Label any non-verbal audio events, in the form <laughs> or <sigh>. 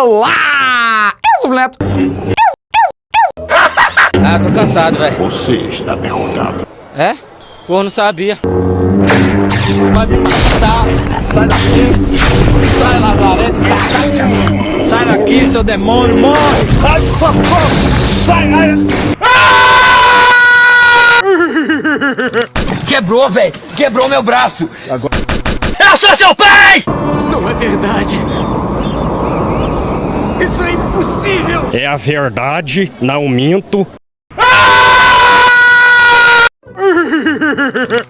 Olá! Eu sou o Neto. Ah, tô cansado, velho. Você está derrotado. É? Pô, não sabia. Vai me matar. Sai daqui. Sai, Lazarento. Sai daqui, seu demônio. Morre. Sai, socorro. Sai, Quebrou, velho. Quebrou meu braço. Eu sou seu pai! Não é. Isso é impossível. É a verdade, não minto. <laughs>